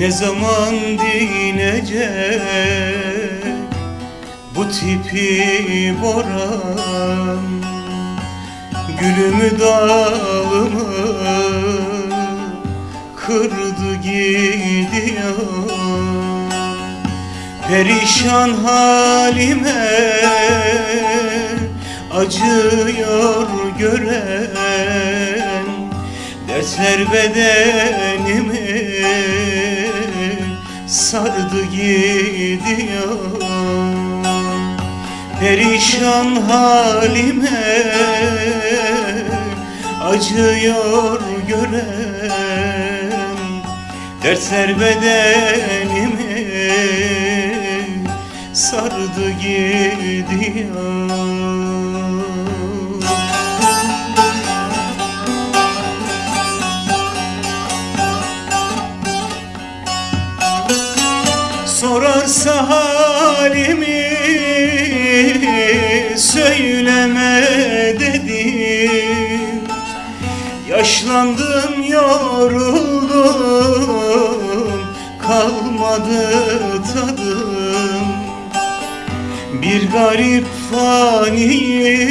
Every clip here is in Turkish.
Ne zaman dinecek bu tipi boran? Gülümü dalımı kırdı gidiyor. Perişan halime acıyor gören Dertler bedenimi sardı gidiyor. Perişan halime acıyor gören Dertler bedenimi sardı gidiyor Sorarsa halimi söyleme dedim. Yaşlandım yoruldum kalmadı tadım. Bir garip faniyim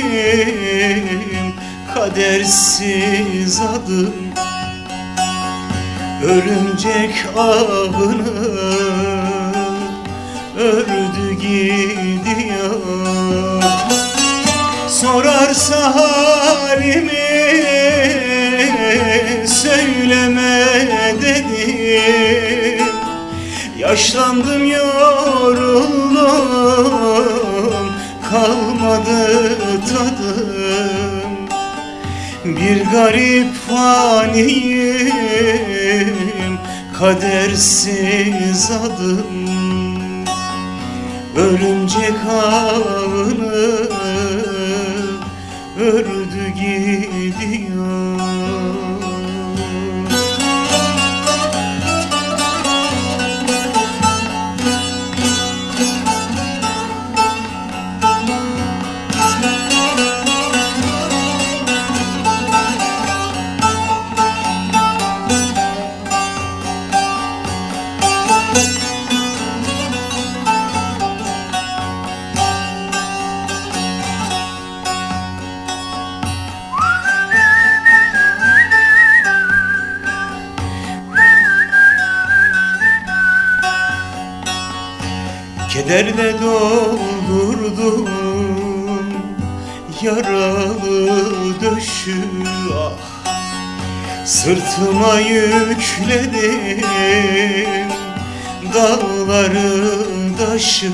kadersiz adım. Örümcek ağını ördü gidiyor. Sorarsa halimi söyleme dedim Yaşlandım yoruldum kalmadı tadım. Bir garip faniyim kadersiz adım Örümcek ağını ördü gidiyor Kederle doldurdum yaralı döşü ah. Sırtıma yükledim dağları taşı.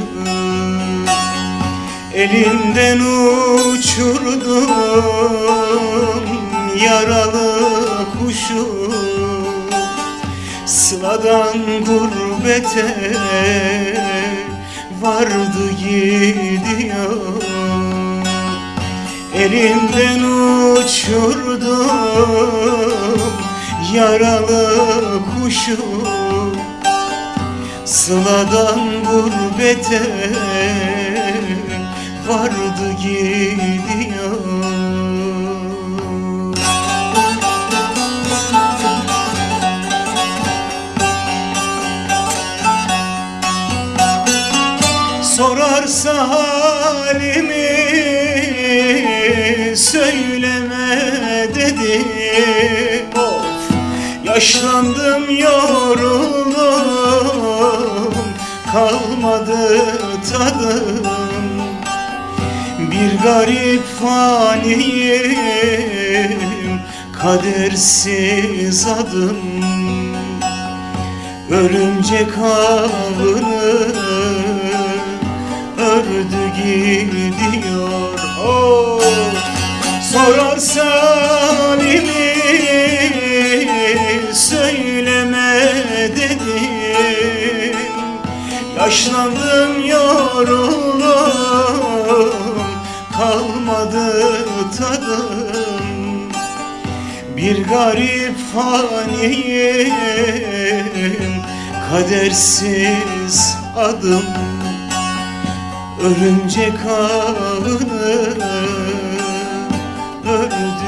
Elimden uçurdum yaralı kuşu. Sıladan gurbete vardı gidiyor. Elimden uçurdum yaralı kuşu. Sıladan gurbete vardı gidiyor halimi söyleme dedi. Yaşlandım yoruldum kalmadı tadım. Bir garip faniyim kadersiz adım. Örümcek ağını ördü gidiyor oh. Sorarsa halimi söyleme dedim Yaşlandım yoruldum kalmadı tadım. Bir garip faniyim kadersiz adım Örümcek ağını ördü